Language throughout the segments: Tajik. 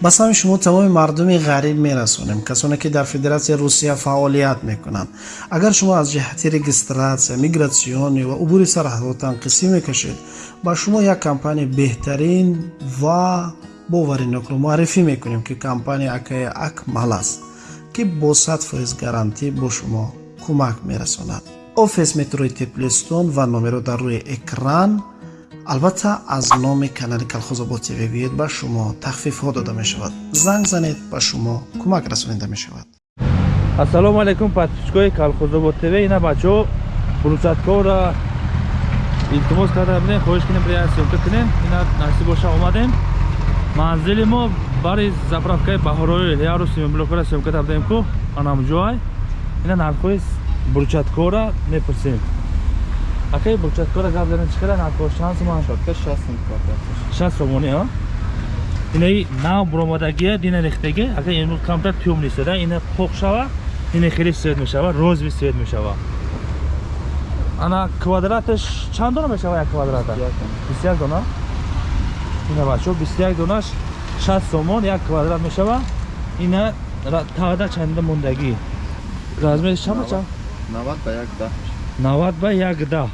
ба сами шумо тамоми мардуми ғариб мерасонем касоне ки дар федератсияи русия фаъолият мекунанд. Агар шумо аз ҷиҳати регистратсия мигратсионӣ ва убури сарҳадотан қисӣ мекашед ба шумо як компания беҳтарин ва боваринокро муаррифӣ мекунем ки компания акаи акмал аст ки бо сад фоиз гарантӣ бо шумо кӯмак мерасонад. Офис метрои теплистон ва номеро дар рӯи экран албатта аз номи канали калхозобод тв биёед ба шумо тахфифҳо дода мешавад. Занг занед ба шумо кӯмак расонида мешавад. Ассалому алайкум подписчикои калхозобод тв. Ина бачаҳо фурсаткора илтимос карда бидем хоҳиш кунем биряд сёмка кунем. Ина насиб боша омадем. Манзили мо бари заправкаи баҳороил яру семиблокора сёмка карда будем ку анамҷоай ина нархҳои бурчаткора мепурсем А кай бурчаткора гап дорем чӣ қадар надкор шанс ман. Шотка 6 имтихоб дорем 6 ромони а? Инаи нав буромадагия дина рехтаги акай имрӯз камтар тюм нистада ина поқ шава ина хеле свет мешава розви свет мешава. Ана квадраташ чанд дона мешава як квадрата? 21 дона. Ина бачо 21 донаш 60 сомон як квадрат мешава. Ина таъда чанда мондагӣ. Размери чама чанд? 90 ба 1 10 навад ба якдаҳ.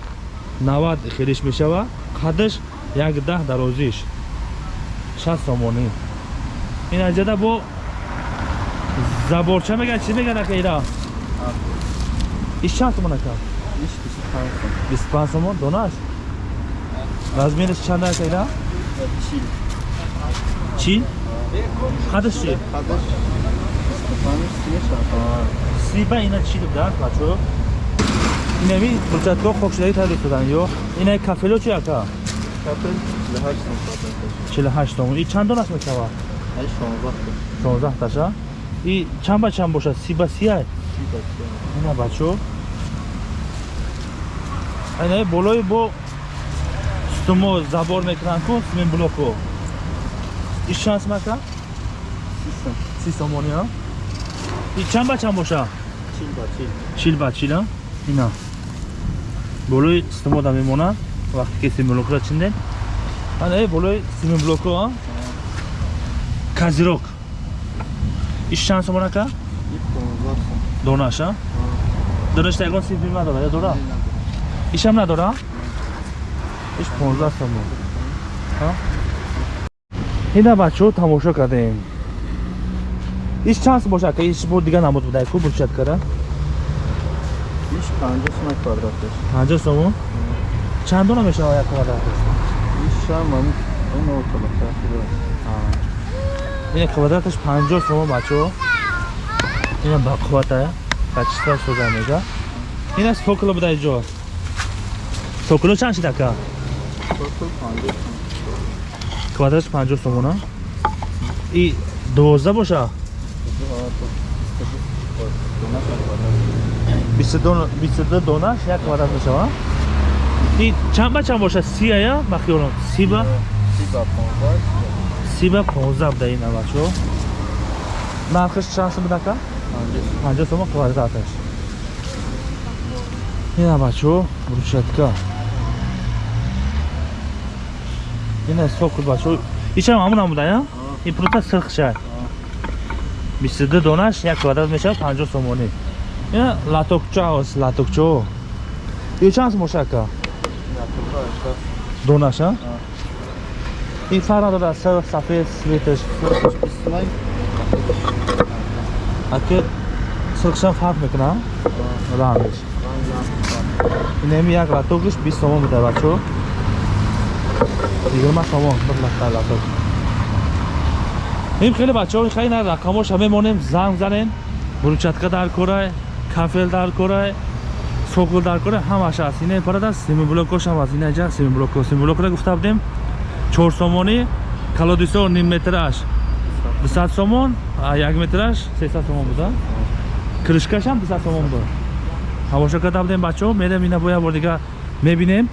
Навад хелиш мешава қадаш якдаҳ дарозиш шаст сомонӣ ин аҷада бо заборча мегӯяд чӣ мегӯяд акаира иш чанд сомон ака? Бисту панҷ сомон донааш размераш чанд акаира чӣ? Қадаш. Чӣ сиба ина чӣ да бачо инами бурчатко хокшудаи тайдо шудан ё инаи кафело чи ака? 48 сомон и чанд донаш мешава 16 таша. И чанд ба чанд бошад? Си ба си ай ина бачо. Инаи болои бо стумо забор мекунанд ку симин блоко. И чанд сом ака си сомони а? И чанд ба чанд боша? Чил ба чил а? Ина болои стумода мемонад вақте ки симблокро чиндем ана болои симблоко казирок. Иш чанд сомон ака? Донаша донашта ягон симбим надора я дора ишам надора иш 15 сомон. Ина бачаҳо тамошо кардем. Иш чанд боша ака? Иш бо дига намуд будай. Ку бурчаткара иш 50 сомон квадраташ. 50 сомон чанд дона мешава як квадраташ? Ин квадраташ 50 сомон бачаҳо ина бақуввата качества соза мега. Ина сокула буда иҷо сокула чанд шид ака квадраташ 50 сомона и 12 боша 22 донаш як квадрат мешава и чанд ба чанд бошад? Си ая бахиёрон си ба? Си ба 15 буда ина бачо нархаш чанд сум будака 50 сум квадраташ ина бачо брусчатка ина сокул бачо. Ичам ҳамун ҳамуда я и прута сирхшай 22 донаш як квадрат мешавад 50 сомонӣ ина латокча аст латокчо ё чанд сум бошака донаша ин фарқ надорад сирх сафед светаш ака сирхшам фарқ мекунам рангш инами як латокиш бист сомон буда бачо. Ягирма сомон бір лата латок. Ин хеле бачаҳо хай на рақамоша мемонем занг занем. Бурчатка дар корай кафел дар корай сокул дар кора ҳамаш аст. Ина парада семиблокошам аст ина ҷа семиблоко семиблокро гуфта будем. Чор сомонӣ калодисо ним метраш дусад сомон як метраш сесад сомон буда кришкашам дусад сомон буд. Ҳавоша карда будем бачаҳо. Мерем ина боя бор дига мебинем.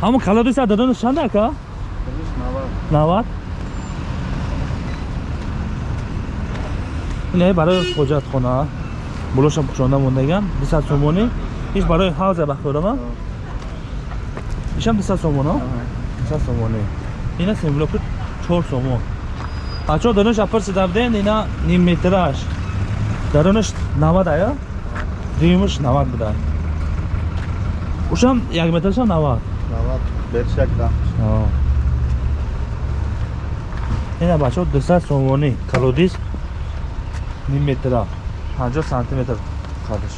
Ҳамон калодиса дадонаш чанда ака навад ин барои ҳоҷатхона. Болошам пӯшонда мондаган дусад сомонӣ иш барои ҳавза бахӯрама. Ишам дусад сомон 300 сомоне ина семблоки 4 сомон. Бачаҳо дарунаш апарсида будем ина ним метраш. Дарунаш 90 ая? Дуюмаш 90 буда ушам як метрашам 90 Навад? Бершак да. Ҳо. ина бачаҳо 200 сомонӣ калодис ним метра 50 сантиметр қадаш.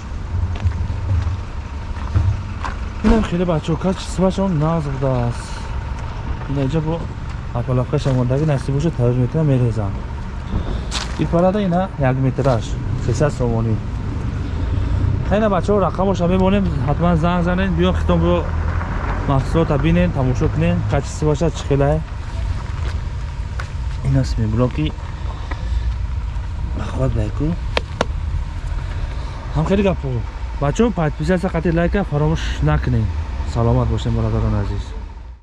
Инам хеле бачаҳо качествашон нағз будааст. Ина инҷа бо апалақаш омодаги насиб бошад тавз метра мерезам. Ипарада ина як метраш 300 сомонӣ. Ина бачаҳо рақамоша мебонем ҳатман занг занед биё хитобро маҳсулота бинен тамошо кунен качествоша чӣ хелае ин аст меблоки бахват байку. Ҳам хеле гапо бачаҳо подписатсия қатъи лайка фаромӯш накунед саломат бошед бародарони азиз